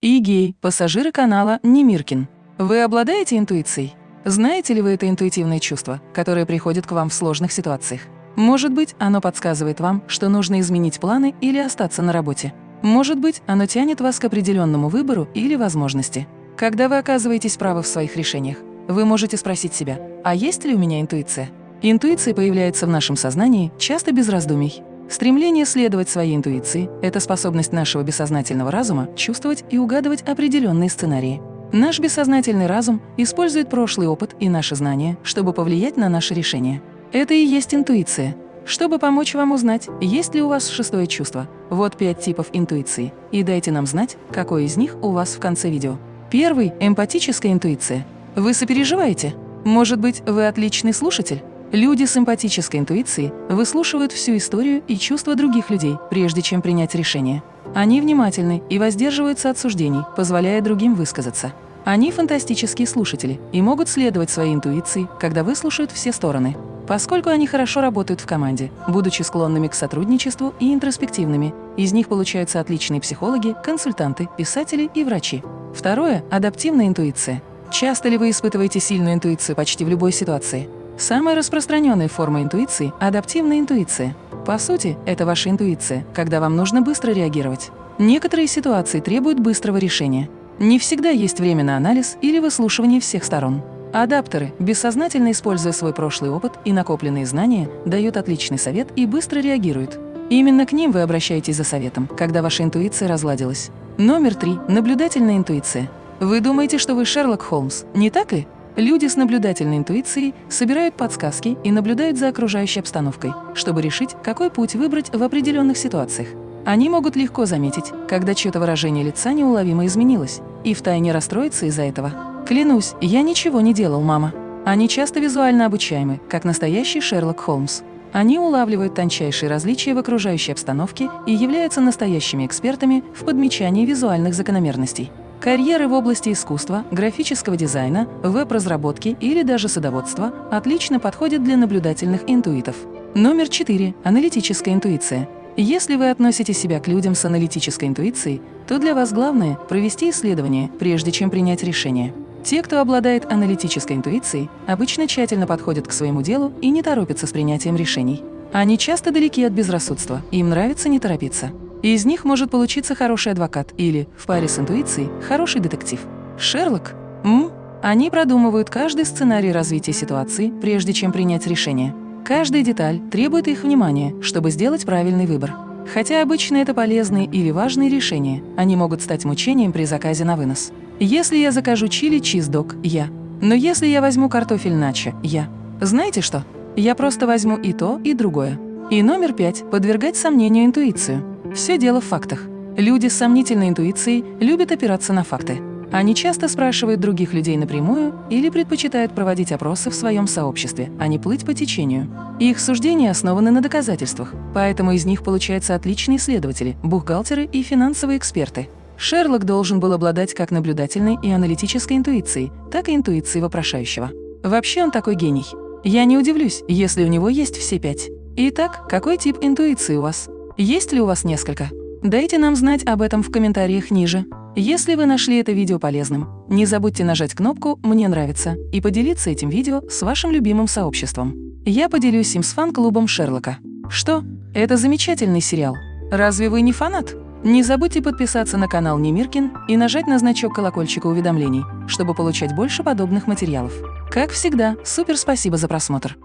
Игей, пассажиры канала Немиркин. Вы обладаете интуицией? Знаете ли вы это интуитивное чувство, которое приходит к вам в сложных ситуациях? Может быть, оно подсказывает вам, что нужно изменить планы или остаться на работе. Может быть, оно тянет вас к определенному выбору или возможности. Когда вы оказываетесь правы в своих решениях, вы можете спросить себя, а есть ли у меня интуиция? Интуиция появляется в нашем сознании часто без раздумий. Стремление следовать своей интуиции – это способность нашего бессознательного разума чувствовать и угадывать определенные сценарии. Наш бессознательный разум использует прошлый опыт и наши знания, чтобы повлиять на наши решения. Это и есть интуиция. Чтобы помочь вам узнать, есть ли у вас шестое чувство, вот пять типов интуиции, и дайте нам знать, какой из них у вас в конце видео. Первый – эмпатическая интуиция. Вы сопереживаете? Может быть, вы отличный слушатель? Люди с эмпатической интуицией выслушивают всю историю и чувства других людей, прежде чем принять решение. Они внимательны и воздерживаются от суждений, позволяя другим высказаться. Они фантастические слушатели и могут следовать своей интуиции, когда выслушают все стороны. Поскольку они хорошо работают в команде, будучи склонными к сотрудничеству и интроспективными, из них получаются отличные психологи, консультанты, писатели и врачи. Второе – адаптивная интуиция. Часто ли вы испытываете сильную интуицию почти в любой ситуации? Самая распространенная форма интуиции – адаптивная интуиция. По сути, это ваша интуиция, когда вам нужно быстро реагировать. Некоторые ситуации требуют быстрого решения. Не всегда есть время на анализ или выслушивание всех сторон. Адаптеры, бессознательно используя свой прошлый опыт и накопленные знания, дают отличный совет и быстро реагируют. Именно к ним вы обращаетесь за советом, когда ваша интуиция разладилась. Номер три – наблюдательная интуиция. Вы думаете, что вы Шерлок Холмс, не так ли? Люди с наблюдательной интуицией собирают подсказки и наблюдают за окружающей обстановкой, чтобы решить, какой путь выбрать в определенных ситуациях. Они могут легко заметить, когда чье-то выражение лица неуловимо изменилось, и втайне расстроиться из-за этого. «Клянусь, я ничего не делал, мама». Они часто визуально обучаемы, как настоящий Шерлок Холмс. Они улавливают тончайшие различия в окружающей обстановке и являются настоящими экспертами в подмечании визуальных закономерностей. Карьеры в области искусства, графического дизайна, веб-разработки или даже садоводства отлично подходят для наблюдательных интуитов. Номер 4. Аналитическая интуиция. Если вы относите себя к людям с аналитической интуицией, то для вас главное – провести исследование, прежде чем принять решение. Те, кто обладает аналитической интуицией, обычно тщательно подходят к своему делу и не торопятся с принятием решений. Они часто далеки от безрассудства, им нравится не торопиться. Из них может получиться хороший адвокат или, в паре с интуицией, хороший детектив. Шерлок? М? Они продумывают каждый сценарий развития ситуации, прежде чем принять решение. Каждая деталь требует их внимания, чтобы сделать правильный выбор. Хотя обычно это полезные или важные решения, они могут стать мучением при заказе на вынос. Если я закажу чили чиздог, я. Но если я возьму картофель начо, я. Знаете что? Я просто возьму и то, и другое. И номер пять – подвергать сомнению интуицию. Все дело в фактах. Люди с сомнительной интуицией любят опираться на факты. Они часто спрашивают других людей напрямую или предпочитают проводить опросы в своем сообществе, а не плыть по течению. Их суждения основаны на доказательствах, поэтому из них получаются отличные исследователи, бухгалтеры и финансовые эксперты. Шерлок должен был обладать как наблюдательной и аналитической интуицией, так и интуицией вопрошающего. Вообще он такой гений. Я не удивлюсь, если у него есть все пять. Итак, какой тип интуиции у вас? Есть ли у вас несколько? Дайте нам знать об этом в комментариях ниже. Если вы нашли это видео полезным, не забудьте нажать кнопку «Мне нравится» и поделиться этим видео с вашим любимым сообществом. Я поделюсь им с фан-клубом Шерлока. Что? Это замечательный сериал. Разве вы не фанат? Не забудьте подписаться на канал Немиркин и нажать на значок колокольчика уведомлений, чтобы получать больше подобных материалов. Как всегда, супер спасибо за просмотр!